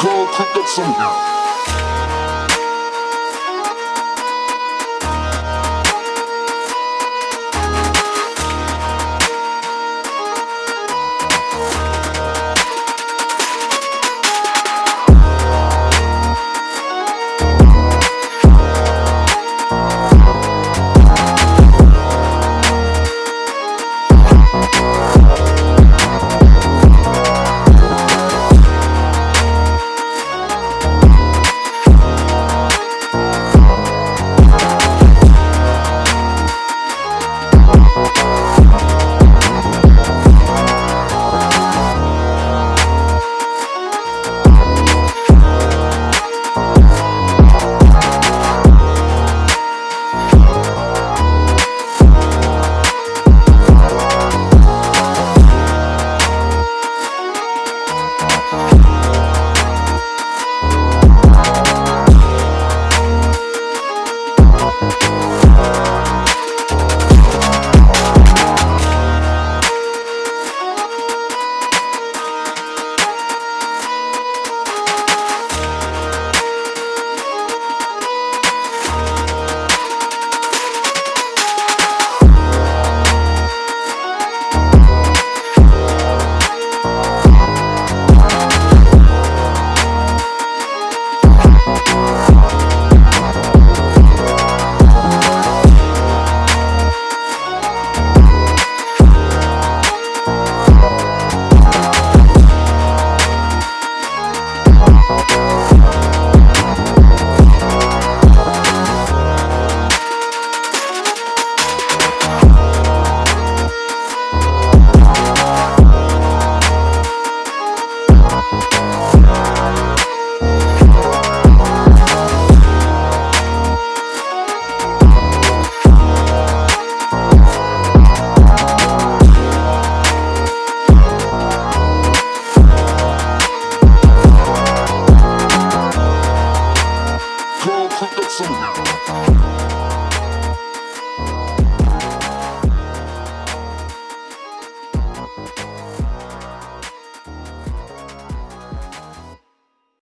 cold, cook up some. 送你。